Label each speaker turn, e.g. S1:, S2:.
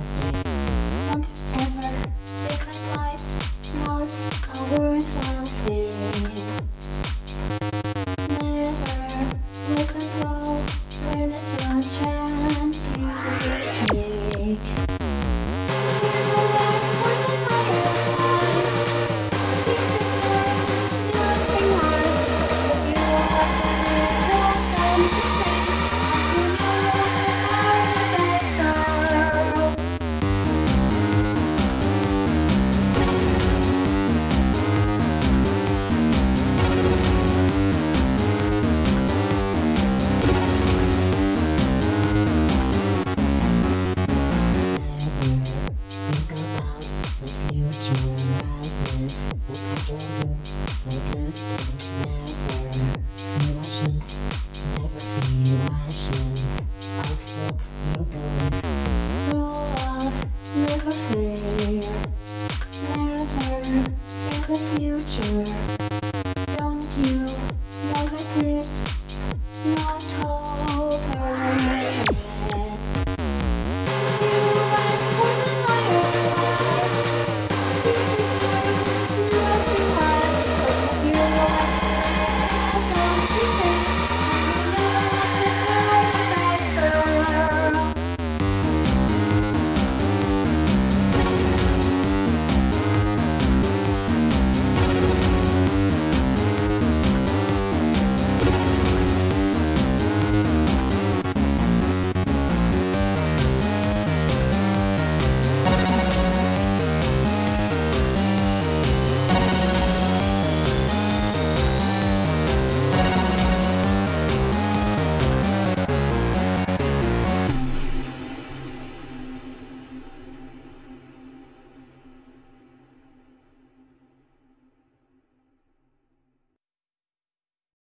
S1: listening. If you want to talk So distant, never I shouldn't Never feel I shouldn't I've got no belief So i make a fail Never in a future